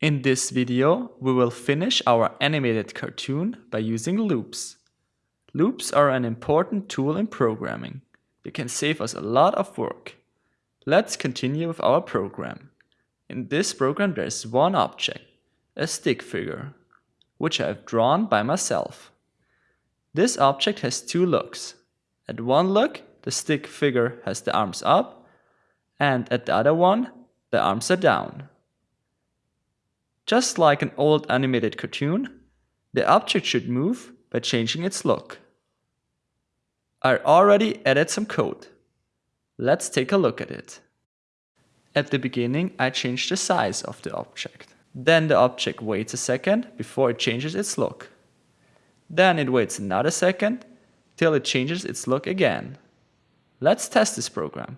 In this video, we will finish our animated cartoon by using loops. Loops are an important tool in programming. They can save us a lot of work. Let's continue with our program. In this program there is one object, a stick figure, which I have drawn by myself. This object has two looks. At one look, the stick figure has the arms up, and at the other one, the arms are down. Just like an old animated cartoon, the object should move by changing its look. I already added some code. Let's take a look at it. At the beginning, I change the size of the object. Then the object waits a second before it changes its look. Then it waits another second till it changes its look again. Let's test this program.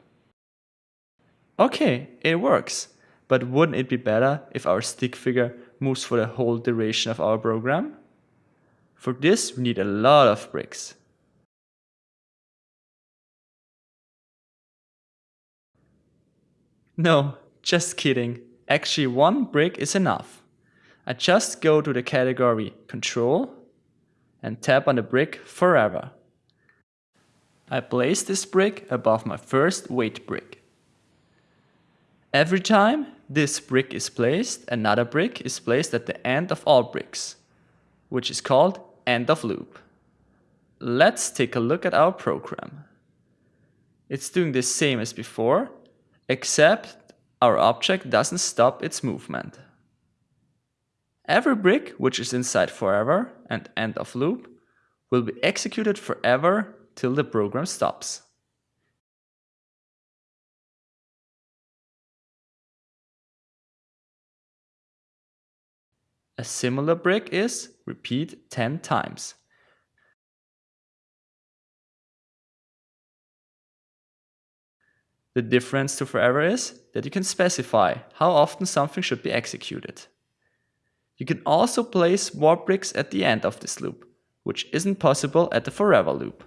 Okay, it works. But wouldn't it be better if our stick figure moves for the whole duration of our program? For this we need a lot of bricks. No, just kidding. Actually one brick is enough. I just go to the category Control and tap on the brick Forever. I place this brick above my first wait brick. Every time this brick is placed, another brick is placed at the end of all bricks, which is called end of loop. Let's take a look at our program. It's doing the same as before, except our object doesn't stop its movement. Every brick which is inside forever and end of loop will be executed forever till the program stops. A similar brick is repeat 10 times. The difference to forever is that you can specify how often something should be executed. You can also place more bricks at the end of this loop, which isn't possible at the forever loop.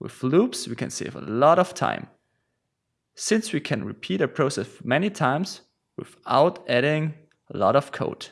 With loops, we can save a lot of time since we can repeat a process many times without adding a lot of code.